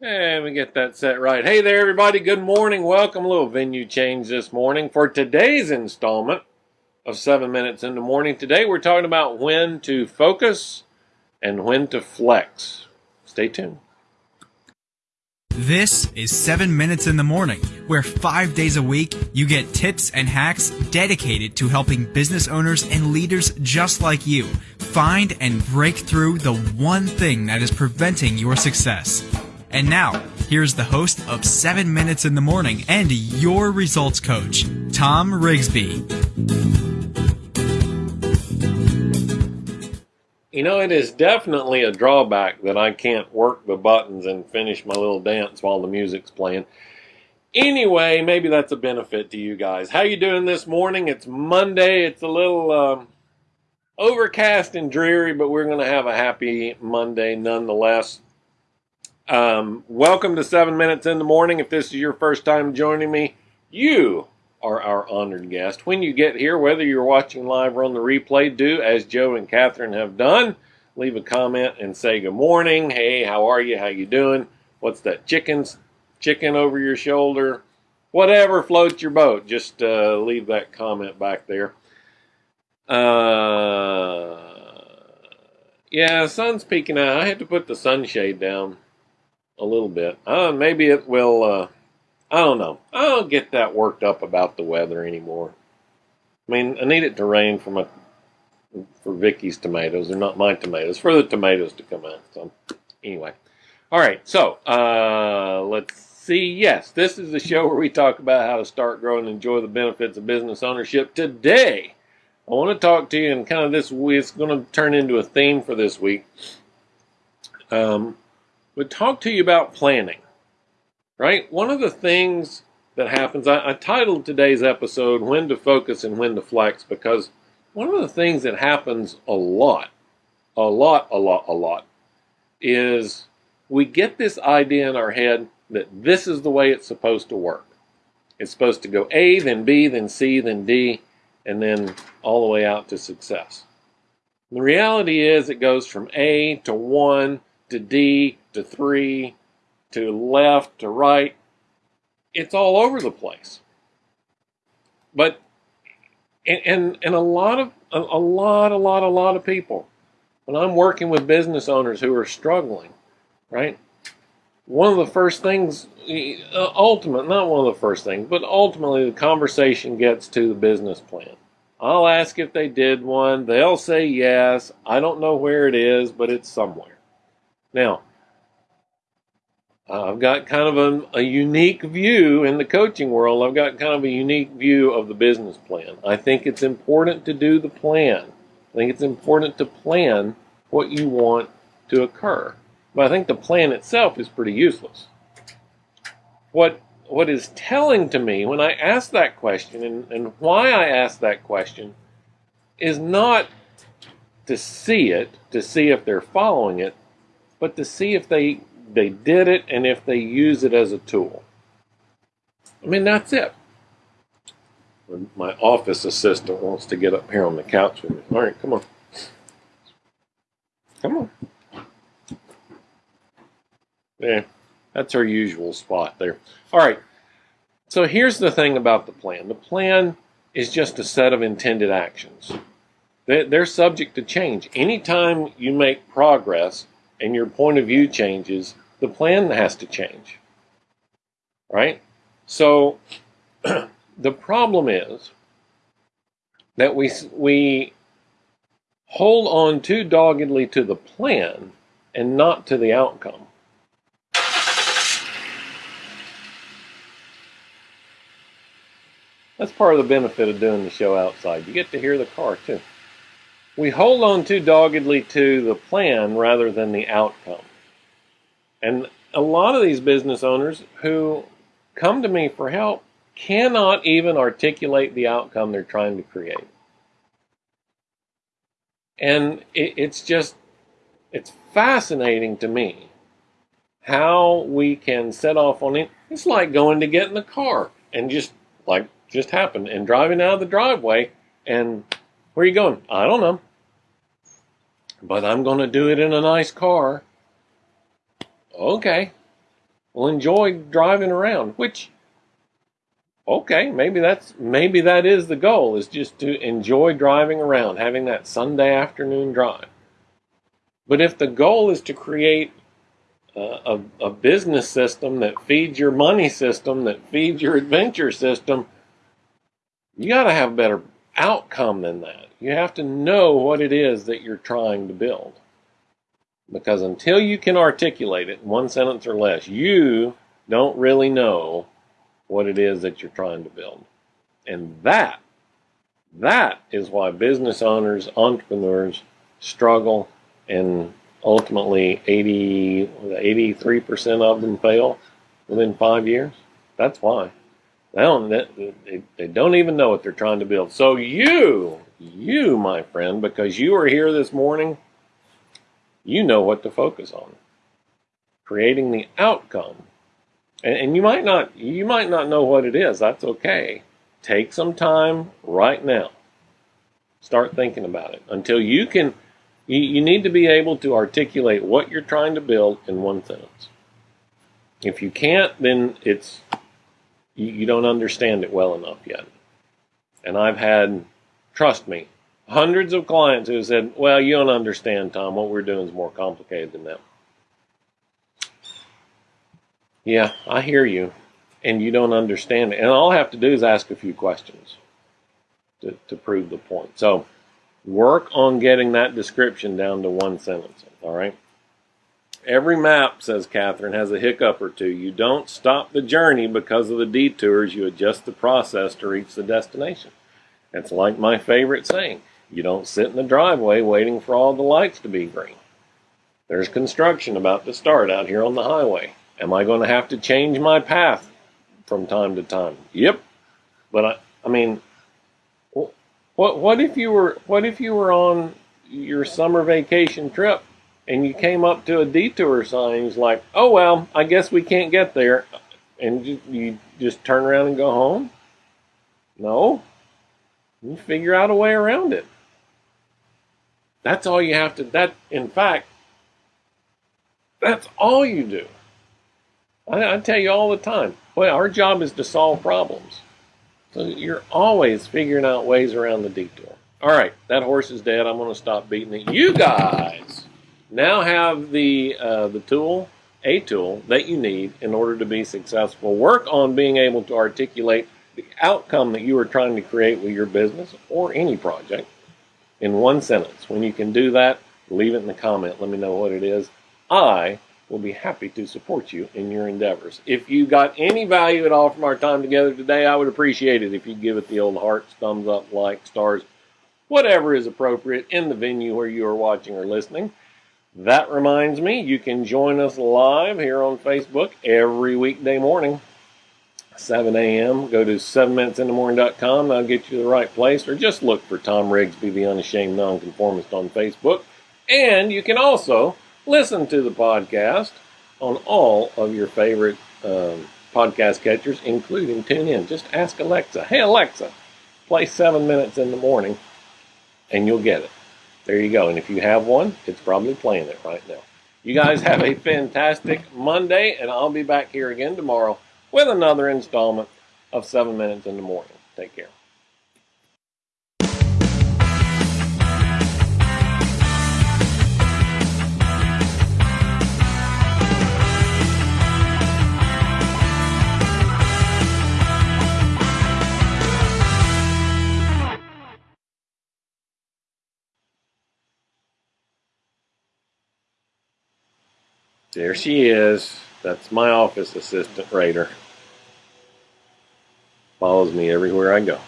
And we get that set right. Hey there, everybody. Good morning. Welcome. A little venue change this morning for today's installment of 7 Minutes in the Morning. Today we're talking about when to focus and when to flex. Stay tuned. This is 7 Minutes in the Morning, where five days a week you get tips and hacks dedicated to helping business owners and leaders just like you find and break through the one thing that is preventing your success. And now, here's the host of 7 Minutes in the Morning and your results coach, Tom Rigsby. You know, it is definitely a drawback that I can't work the buttons and finish my little dance while the music's playing. Anyway, maybe that's a benefit to you guys. How you doing this morning? It's Monday. It's a little um, overcast and dreary, but we're going to have a happy Monday nonetheless. Um, welcome to 7 Minutes in the Morning. If this is your first time joining me, you are our honored guest. When you get here, whether you're watching live or on the replay, do as Joe and Catherine have done. Leave a comment and say good morning. Hey, how are you? How you doing? What's that chicken's chicken over your shoulder? Whatever floats your boat. Just uh, leave that comment back there. Uh, yeah, sun's peeking out. I had to put the sunshade down a little bit. Uh, maybe it will. Uh, I don't know. I don't get that worked up about the weather anymore. I mean, I need it to rain for my for Vicky's tomatoes. They're not my tomatoes. For the tomatoes to come out. So anyway, all right. So uh, let's see. Yes, this is the show where we talk about how to start, grow, and enjoy the benefits of business ownership. Today, I want to talk to you, and kind of this. It's going to turn into a theme for this week. Um, would talk to you about planning, right? One of the things that happens, I, I, titled today's episode When to Focus and When to Flex because one of the things that happens a lot, a lot, a lot, a lot, is we get this idea in our head that this is the way it's supposed to work. It's supposed to go A, then B, then C, then D, and then all the way out to success. The reality is it goes from A to 1 to D to 3 to left to right. It's all over the place. But and and, and a lot of a, a lot a lot a lot of people when I'm working with business owners who are struggling, right? One of the first things, uh, ultimate, not one of the first things, but ultimately the conversation gets to the business plan. I'll ask if they did one. They'll say yes. I don't know where it is, but it's somewhere. Now, I've got kind of a, a, unique view in the coaching world. I've got kind of a unique view of the business plan. I think it's important to do the plan. I think it's important to plan what you want to occur. But I think the plan itself is pretty useless. What what is telling to me when I ask that question and, and why I ask that question is not to see it, to see if they're following it, but to see if they they did it and if they use it as a tool. I mean, that's it. My office assistant wants to get up here on the couch with me. All right, come on. Come on. Yeah, that's our usual spot there. All right. So here's the thing about the plan the plan is just a set of intended actions. They're subject to change. Anytime you make progress, and your point of view changes, the plan has to change. Right? So the problem is that we we hold on too doggedly to the plan and not to the outcome. That's part of the benefit of doing the show outside. You get to hear the car too we hold on too doggedly to the plan rather than the outcome. And a lot of these business owners who come to me for help cannot even articulate the outcome they're trying to create. And it, it's just, it's fascinating to me how we can set off on it. It's like going to get in the car and just, like, just happened and driving out of the driveway and where are you going? I don't know but I'm going to do it in a nice car. Okay. Well, enjoy driving around, which okay, maybe that's maybe that is the goal is just to enjoy driving around, having that Sunday afternoon drive. But if the goal is to create a, a, business system that feeds your money system, that feeds your adventure system, you got to have a better outcome than that. You have to know what it is that you're trying to build. Because until you can articulate it in one sentence or less, you don't really know what it is that you're trying to build. And that, that is why business owners, entrepreneurs struggle and ultimately 80, 83% of them fail within five years. That's why. They don't, they, they don't even know what they're trying to build. So you, you, my friend, because you are here this morning, you know what to focus on. Creating the outcome. And, and you might not, you might not know what it is. That's okay. Take some time right now. Start thinking about it until you can you, you need to be able to articulate what you're trying to build in one sentence. If you can't, then it's you, you don't understand it well enough yet. And I've had, trust me, hundreds of clients who said, Well, you don't understand, Tom. What we're doing is more complicated than that. Yeah, I hear you. And you don't understand it. And all I have to do is ask a few questions to, to prove the point. So, Work on getting that description down to one sentence, all right? Every map, says Catherine, has a hiccup or two. You don't stop the journey because of the detours. You adjust the process to reach the destination. It's like my favorite saying. You don't sit in the driveway waiting for all the lights to be green. There's construction about to start out here on the highway. Am I going to have to change my path from time to time? Yep. But I, I mean, what what if you were what if you were on your summer vacation trip and you came up to a detour sign and like, "Oh well, I guess we can't get there." And you, you just turn around and go home? No. You figure out a way around it. That's all you have to that in fact that's all you do. I, I tell you all the time. Well, our job is to solve problems. So you're always figuring out ways around the detour. All right, that horse is dead. I'm going to stop beating it. You guys now have the uh, the tool, a tool that you need in order to be successful. Work on being able to articulate the outcome that you are trying to create with your business or any project in one sentence. When you can do that, leave it in the comment. Let me know what it is. I will be happy to support you in your endeavors. If you got any value at all from our time together today, I would appreciate it if you give it the old hearts, thumbs up, like, stars, whatever is appropriate in the venue where you are watching or listening. That reminds me, you can join us live here on Facebook every weekday morning, 7 a.m. Go to 7minutesinthemorning.com. I'll get you to the right place, or just look for Tom Rigsby, the Unashamed Nonconformist on Facebook. And you can also listen to the podcast on all of your favorite um, podcast catchers, including TuneIn. Just ask Alexa, hey, Alexa, play seven minutes in the morning, and you'll get it. There you go. And if you have one, it's probably playing it right now. You guys have a fantastic Monday, and I'll be back here again tomorrow with another installment of Seven Minutes in the Morning. Take care. There she is. That's my office assistant, Raider. Follows me everywhere I go.